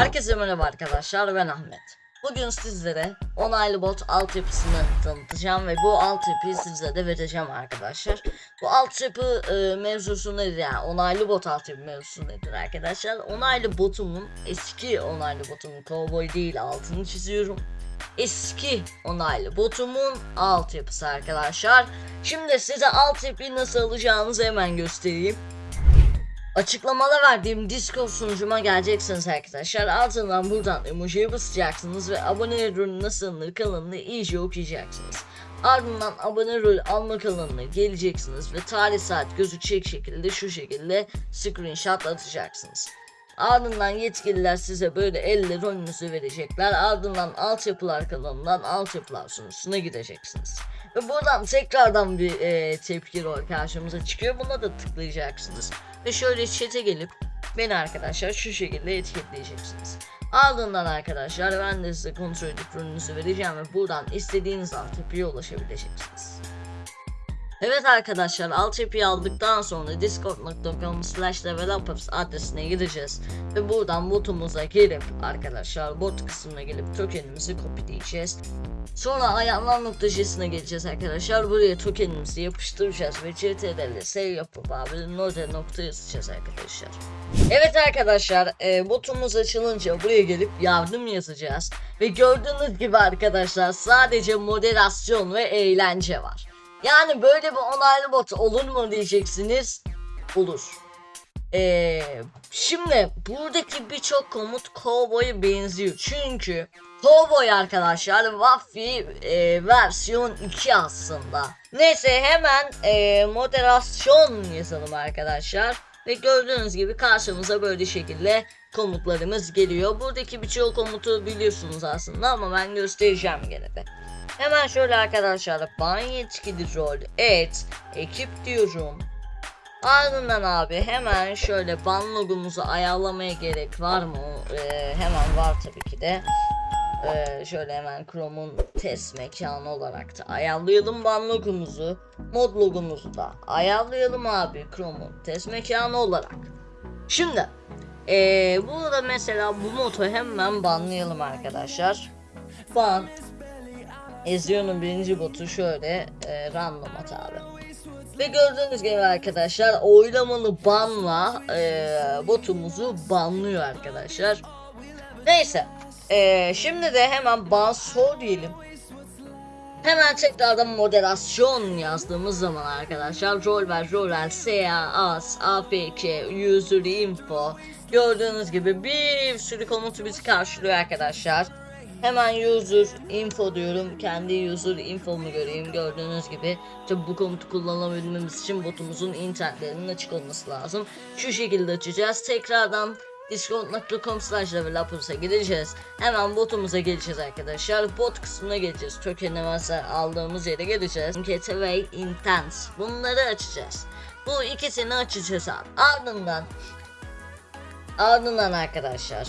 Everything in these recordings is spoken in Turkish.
Herkese merhaba arkadaşlar ben Ahmet. Bugün sizlere onaylı bot altyapısını tanıtacağım ve bu altyapıyı sizlere de vereceğim arkadaşlar. Bu altyapı e, mevzusu nedir yani onaylı bot altyapı mevzusu nedir arkadaşlar? Onaylı botumun eski onaylı botumun cowboy değil altını çiziyorum. Eski onaylı botumun altyapısı arkadaşlar. Şimdi size altyapıyı nasıl alacağınızı hemen göstereyim. Açıklamada verdiğim Discord sunucuma geleceksiniz arkadaşlar. Altından buradan emojiye basacaksınız ve abone rol nasıldır kanalını iyice okuyacaksınız. Ardından abone rol alma kanalına geleceksiniz ve tarih saat gözükecek şekilde şu şekilde screenshot atacaksınız. Ardından yetkililer size böyle elle rolünüzü verecekler. Ardından altyapılar kanalından altyapılar sunucusuna gideceksiniz. Ve buradan tekrardan bir e, tepki karşımıza çıkıyor. Buna da tıklayacaksınız. Ve şöyle chat'e gelip beni arkadaşlar şu şekilde etiketleyeceksiniz. Ardından arkadaşlar ben de size kontrol edip vereceğim ve buradan istediğiniz altyapıya ulaşabileceksiniz. Evet arkadaşlar altyapıyı aldıktan sonra discord.com slash developers adresine gideceğiz ve buradan botumuza gelip arkadaşlar bot kısmına gelip tokenimizi kopyaleyeceğiz. Sonra ayağından noktajısına geleceğiz arkadaşlar. Buraya tokenimizi yapıştıracağız ve CTRL save yapıp abi node nokta yazacağız arkadaşlar. Evet arkadaşlar e, botumuz açılınca buraya gelip yardım yazacağız. Ve gördüğünüz gibi arkadaşlar sadece moderasyon ve eğlence var. Yani böyle bir onaylı bot olur mu diyeceksiniz. Olur. Ee, şimdi buradaki birçok komut Cowboy'a benziyor. Çünkü Cowboy arkadaşlar Waffy e, versiyon 2 aslında. Neyse hemen e, moderasyon yazalım arkadaşlar. Ve gördüğünüz gibi karşımıza böyle şekilde komutlarımız geliyor. Buradaki birçok komutu biliyorsunuz aslında ama ben göstereceğim gene de. Hemen şöyle arkadaşlar ban yetkili rol et ekip diyorum. Ardından abi hemen şöyle ban logomuzu ayarlamaya gerek var mı? Ee, hemen var tabii ki de. Ee, şöyle hemen Chrome'un test mekanı olarak da ayarlayalım ban logomuzu. Mod logomuzu da ayarlayalım abi Chrome'un test mekanı olarak. Şimdi ee, burada mesela bu modu hemen banlayalım arkadaşlar. Ban Ezio'nun birinci botu şöyle e, random at abi. Ve gördüğünüz gibi arkadaşlar oylamalı banla e, botumuzu banlıyor arkadaşlar. Neyse. E, şimdi de hemen ban sor diyelim. Hemen tekrardan moderasyon yazdığımız zaman arkadaşlar rol ver rol ver SA, AS, APK, user info gördüğünüz gibi bir sürü komutu bizi karşılıyor arkadaşlar. Hemen user info diyorum. Kendi user infomu göreyim. Gördüğünüz gibi tabi bu komutu kullanabilmemiz için botumuzun internetlerinin açık olması lazım. Şu şekilde açacağız. Tekrardan discord.com slash developers'a gideceğiz. Hemen botumuza geleceğiz arkadaşlar. Bot kısmına geleceğiz. Token'i mesela aldığımız yere geleceğiz. Gateway Intense. Bunları açacağız. Bu ikisini açacağız abi. Ardından Ardından arkadaşlar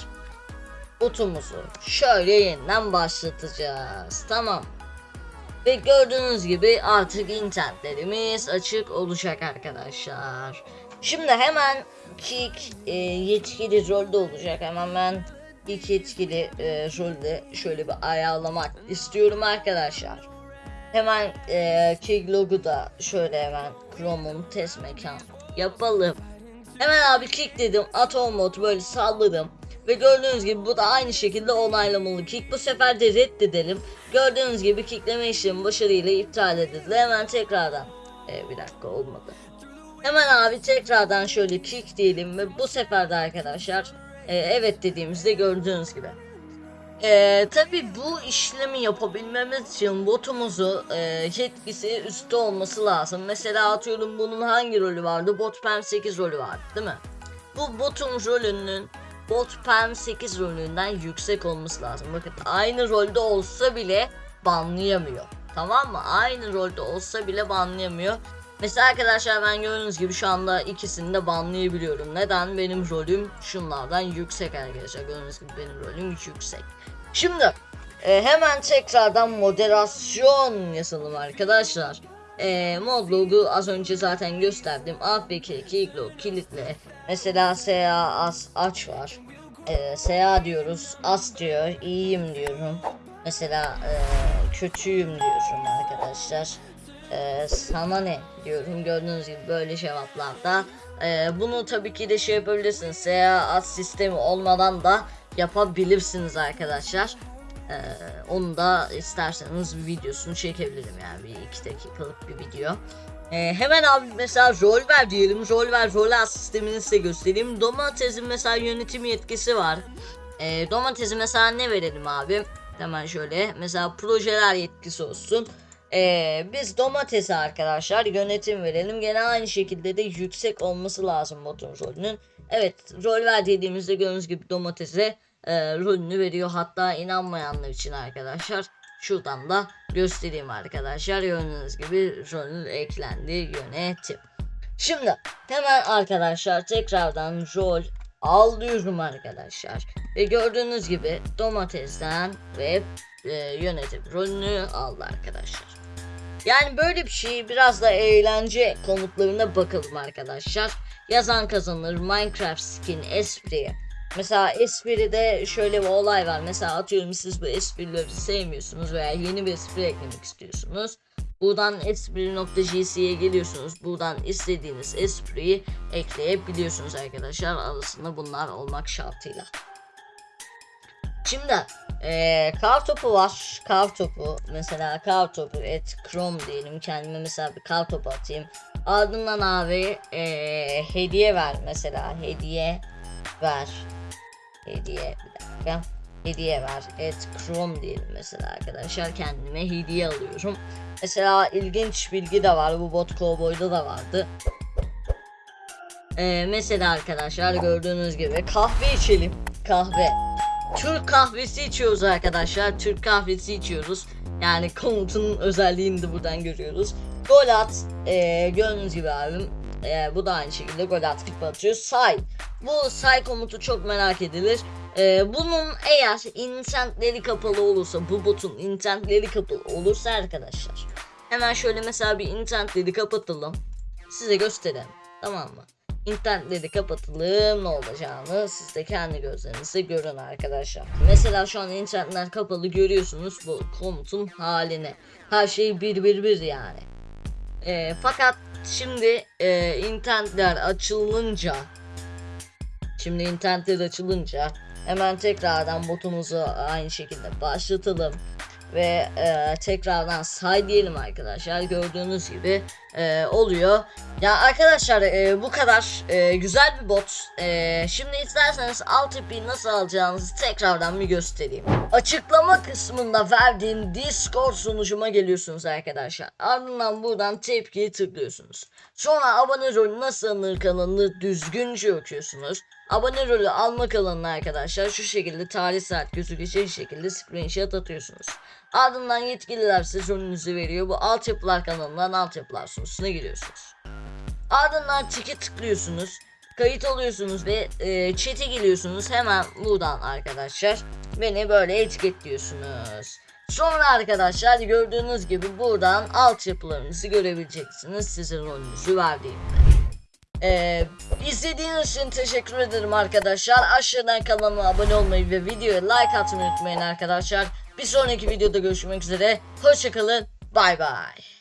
botumuzu şöyle yeniden başlatacağız. Tamam. Ve gördüğünüz gibi artık internetlerimiz açık olacak arkadaşlar. Şimdi hemen kick e, yetkili rolde olacak. Hemen ben ilk yetkili e, rolde şöyle bir ayarlamak istiyorum arkadaşlar. Hemen e, kick logo da şöyle hemen Chrome'un test mekan yapalım. Hemen abi kick dedim atom mod böyle salladım. Ve gördüğünüz gibi bu da aynı şekilde onaylamalı kick. Bu sefer de reddedelim. Gördüğünüz gibi kickleme işlemi başarıyla iptal edildi. Hemen tekrardan. Ee, bir dakika olmadı. Hemen abi tekrardan şöyle kick diyelim ve bu sefer de arkadaşlar e, evet dediğimizde gördüğünüz gibi. Ee, tabi bu işlemi yapabilmemiz için botumuzu e, yetkisi üstte olması lazım. Mesela atıyorum bunun hangi rolü vardı? Bot PEM 8 rolü vardı değil mi? Bu botun rolünün bot PEM 8 rolünden yüksek olması lazım. Bakın aynı rolde olsa bile banlayamıyor. Tamam mı? Aynı rolde olsa bile banlayamıyor. Mesela arkadaşlar ben gördüğünüz gibi şu anda ikisini de banlayabiliyorum. Neden? Benim rolüm şunlardan yüksek arkadaşlar. Gördüğünüz gibi benim rolüm yüksek. Şimdi e, hemen tekrardan moderasyon yazalım arkadaşlar. E, mod logo az önce zaten gösterdim. APK, keylock, kilitle. Mesela SA as aç var. e, Seha diyoruz. As diyor. iyiyim diyorum. Mesela e, kötüyüm diyorum arkadaşlar. E, sana ne diyorum. Gördüğünüz gibi böyle cevaplarda. E, bunu tabii ki de şey yapabilirsiniz. Seha as sistemi olmadan da yapabilirsiniz arkadaşlar. Ee, onu da isterseniz bir videosunu çekebilirim yani bir iki dakikalık bir video. Ee, hemen abi mesela rol ver diyelim. Rol ver rol as sistemini size göstereyim. Domatesin mesela yönetim yetkisi var. Ee, domatesi mesela ne verelim abi? Hemen şöyle mesela projeler yetkisi olsun. Ee, biz domatesi arkadaşlar yönetim verelim. Gene aynı şekilde de yüksek olması lazım botun rolünün. Evet rol ver dediğimizde gördüğünüz gibi domatese e, rolünü veriyor. Hatta inanmayanlar için arkadaşlar şuradan da göstereyim arkadaşlar. Gördüğünüz gibi rolü eklendi yönetim. Şimdi hemen arkadaşlar tekrardan rol alıyorum arkadaşlar. Ve gördüğünüz gibi domatesten ve e, yönetim rolünü aldı arkadaşlar. Yani böyle bir şey biraz da eğlence komutlarına bakalım arkadaşlar. Yazan kazanır Minecraft skin espri. Mesela espride şöyle bir olay var. Mesela atıyorum siz bu esprileri sevmiyorsunuz veya yeni bir espri eklemek istiyorsunuz. Buradan espri.jc'ye geliyorsunuz. Buradan istediğiniz espriyi ekleyebiliyorsunuz arkadaşlar. Arasında bunlar olmak şartıyla. Şimdi eee kar topu var. Kar topu mesela kar topu et chrome diyelim. Kendime mesela bir kar topu atayım. Ardından abi eee, hediye ver mesela hediye ver. Hediye bir dakika. Hediye ver. Et chrome diyelim mesela arkadaşlar. Kendime hediye alıyorum. Mesela ilginç bilgi de var. Bu bot cowboy'da da vardı. Ee, mesela arkadaşlar gördüğünüz gibi kahve içelim. Kahve. Türk kahvesi içiyoruz arkadaşlar. Türk kahvesi içiyoruz. Yani komutunun özelliğini de buradan görüyoruz. Gol at. Ee, gördüğünüz gibi abim. Ee, bu da aynı şekilde gol at futbol atıyor. Say. Bu say komutu çok merak edilir. Ee, bunun eğer intentleri kapalı olursa bu botun intentleri kapalı olursa arkadaşlar hemen şöyle mesela bir intentleri kapatalım size gösterelim tamam mı intentleri kapatalım ne olacağını siz de kendi gözlerinizle görün arkadaşlar. Mesela şu an intentler kapalı görüyorsunuz bu komutun halini. Her şey bir bir bir yani. Ee, fakat şimdi e, intentler açılınca Şimdi internetler açılınca hemen tekrardan botumuzu aynı şekilde başlatalım. Ve e, tekrardan say diyelim arkadaşlar. Gördüğünüz gibi e, oluyor. Ya arkadaşlar e, bu kadar e, güzel bir bot. E, şimdi isterseniz alt ipi nasıl alacağınızı tekrardan bir göstereyim. Açıklama kısmında verdiğim discord sunucuma geliyorsunuz arkadaşlar. Ardından buradan tepkiyi tıklıyorsunuz. Sonra abone rolü nasıl alınır kanalını düzgünce okuyorsunuz. Abone rolü almak alanına arkadaşlar şu şekilde tarih saat gözükecek şekilde screenshot atıyorsunuz Ardından yetkililer size rolünüzü veriyor. Bu altyapılar kanalından altyapılar sunucusuna giriyorsunuz. Ardından çeke tıklıyorsunuz. Kayıt oluyorsunuz ve e, chat'e geliyorsunuz. Hemen buradan arkadaşlar beni böyle etiketliyorsunuz. Sonra arkadaşlar gördüğünüz gibi buradan altyapılarınızı görebileceksiniz. Sizin rolünüzü verdiğimde. Ee, izlediğiniz için teşekkür ederim arkadaşlar. Aşağıdan kanalıma abone olmayı ve videoya like atmayı unutmayın arkadaşlar. Bir sonraki videoda görüşmek üzere. Hoşçakalın. Bay bay.